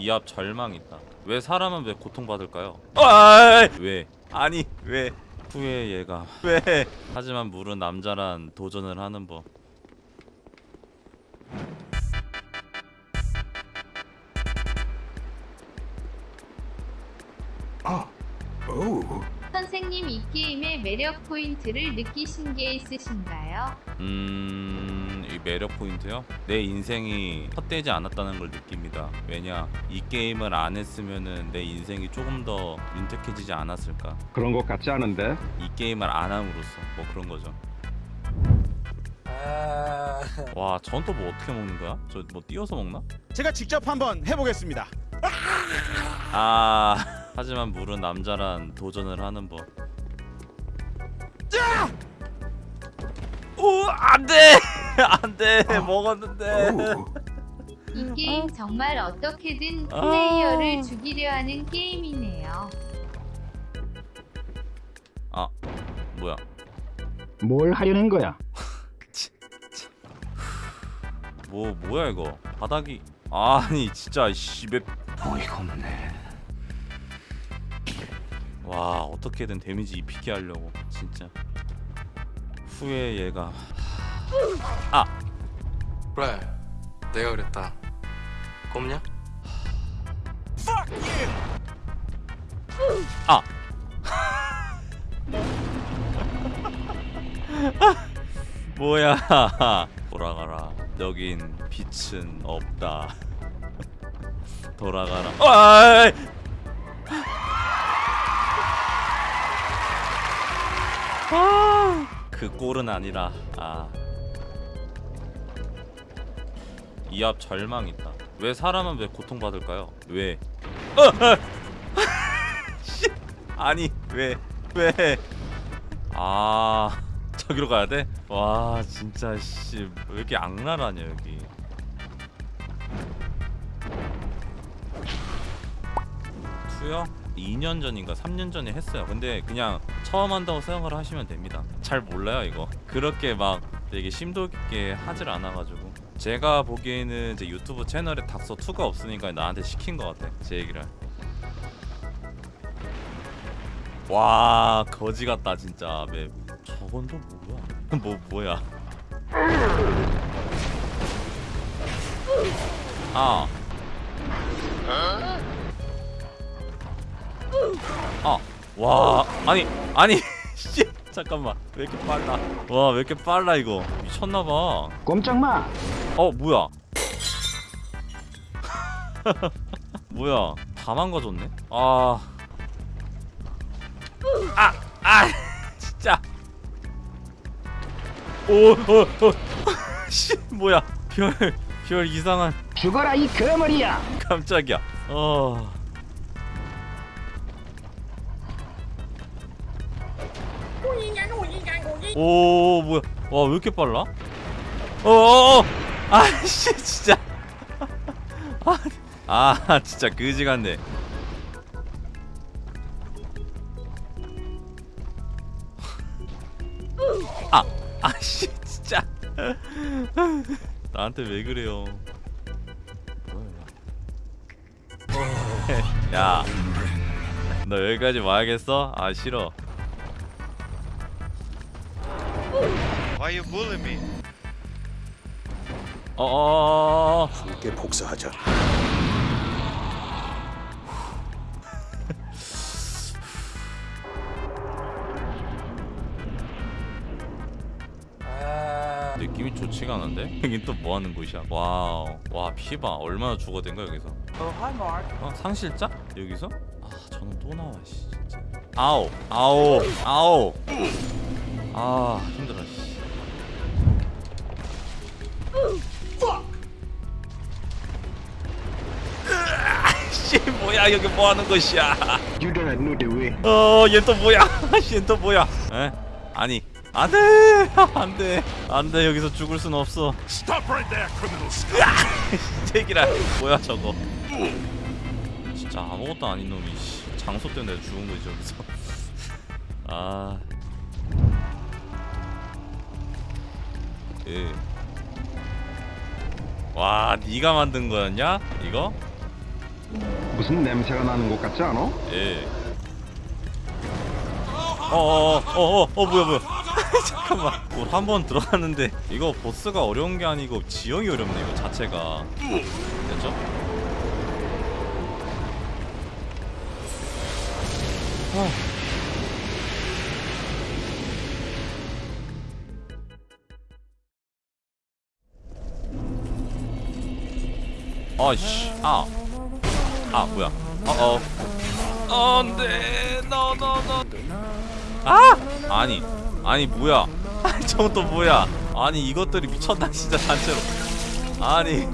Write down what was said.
이 앞 절망 있다. 왜 사람은 왜 고통받을까요? 아, 왜? 아니 왜? 후회 얘가 왜? 하지만 물은 남자란 도전을 하는 법. 선생님 이 게임의 매력 포인트를 느끼신 게 있으신가요? 음, 이 매력 포인트요? 내 인생이 헛되지 않았다는 걸 느낍니다. 왜냐, 이 게임을 안 했으면은 내 인생이 조금 더 윤택해지지 않았을까. 그런 것 같지 않은데? 이 게임을 안 함으로써 뭐 그런 거죠. 와, 전 또 뭐 어떻게 먹는 거야? 저 뭐 띄워서 먹나? 제가 직접 한번 해보겠습니다. 아, 하지만 물은 남자란 도전을 하는 법. 오, 안 돼! 안 돼! 먹었는데. 이 게임 정말 어떻게든 아. 플레이어를 죽이려 하는 게임이네요. 아, 뭐야? 뭘 하려는 거야? 뭐 뭐야 이거? 바닥이 아니 진짜 씨배 어이가 없네. 와 어떻게든 데미지 입히게 하려고 진짜 후회 얘가 그래 내가 그랬다. 꼽냐? 아. 뭐야. 돌아가라. 여긴 빛은 없다. 돌아가라. 아이! 아, 그 꼴은 아니라 아. 이 앞 절망 있다. 왜 사람은 왜 고통받을까요? 왜? 씨. 아니 왜? 왜? 아 저기로 가야 돼? 와 진짜 씨 왜 이렇게 악랄하냐 여기. 투요? 2년 전인가 3년 전에 했어요. 근데 그냥 처음 한다고 생각을 하시면 됩니다. 잘 몰라요 이거. 그렇게 막 되게 심도 깊게 하질 않아가지고 제가 보기에는 이제 유튜브 채널에 닥서 2가 없으니까 나한테 시킨 것 같아. 제 얘기를. 와 거지 같다 진짜 맵. 저건 또 뭐야? 뭐 뭐야? 아. 아, 와, 아니, 아니, 씨, 잠깐만, 왜 이렇게 빨라? 와, 왜 이렇게 빨라 이거? 미쳤나봐. 꼼짝 마. 어, 뭐야? 뭐야? 다 망가졌네? 아, 아, 아, 진짜. 오, 어, 어, 씨, 뭐야? 별, 별 이상한. 죽어라 이 거머리야. 깜짝이야. 어. 오 뭐야? 와 왜 이렇게 빨라? 어어어! 아씨 진짜. 아, 아 진짜 그지 같네. 아 아씨 진짜. 나한테 왜 그래요? 뭐야? 야, 너 여기까지 와야겠어? 아 싫어. Why you bullying me? 어어어어. 함께 복사하자. 느낌이 좋지가 않은데? 여긴 또 뭐 하는 곳이야? 와우. 와, 피봐. 얼마나 죽어댄 거야, 여기서? 어, 상실자? 여기서? 아, 저는 또 나와, 씨. 진짜. 아오. 아오. 아오. 아, 뭐야, 여기 뭐 하는 것이야? You don't know the way. 어, 얘 또 뭐야? 얘 또 뭐야? 에? 아니, 안 돼! 안 돼! 안 돼, 여기서 죽을 순 없어. Stop right there, criminal 새끼라 뭐야 저거 진짜 아무것도 아닌 놈이 씨. 장소 때문에 내가 죽은 거지 저기서 아 예. 와 네가 만든 거였냐 이거 무슨 냄새가 나는 것 같지 않아? 예. 어어어 어 어 어, 뭐야 뭐야 잠깐만 한 번 들어갔는데 이거 보스가 어려운 게 아니고 지형이 어렵네 이거 자체가 됐죠? 아이씨 아. 아 뭐야? 어어. 안돼. 너너너 아! 아니 아니 뭐야? 저건 또 뭐야? 아니 이것들이 미쳤나 진짜 단체로. 아니